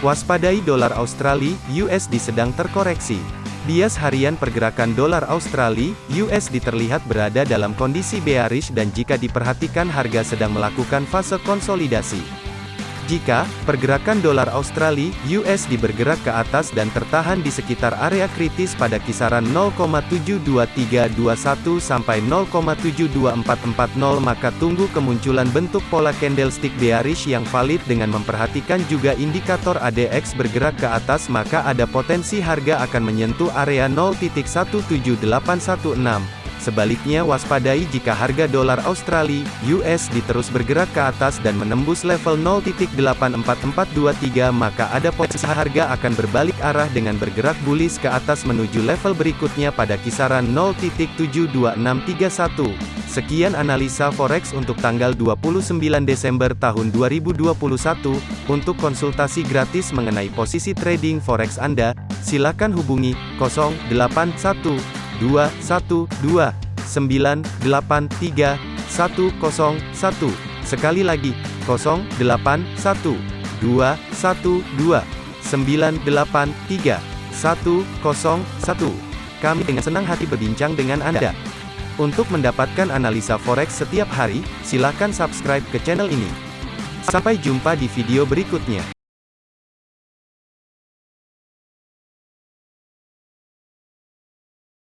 Waspadai dolar Australia, USD sedang terkoreksi. Bias harian pergerakan dolar Australia, USD terlihat berada dalam kondisi bearish dan jika diperhatikan harga sedang melakukan fase konsolidasi. Jika pergerakan dolar Australia USD bergerak ke atas dan tertahan di sekitar area kritis pada kisaran 0,72321 sampai 0,72440 maka tunggu kemunculan bentuk pola candlestick bearish yang valid dengan memperhatikan juga indikator ADX bergerak ke atas maka ada potensi harga akan menyentuh area 0.17816 Sebaliknya waspadai jika harga dolar Australia, USD terus bergerak ke atas dan menembus level 0.84423 maka ada potensi harga akan berbalik arah dengan bergerak bullish ke atas menuju level berikutnya pada kisaran 0.72631. Sekian analisa forex untuk tanggal 29 Desember tahun 2021. Untuk konsultasi gratis mengenai posisi trading forex Anda, silakan hubungi 081 212 983 101. Sekali lagi, 081 212 983 101. Kami dengan senang hati berbincang dengan Anda. Untuk mendapatkan analisa forex setiap hari, silakan subscribe ke channel ini. Sampai jumpa di video berikutnya.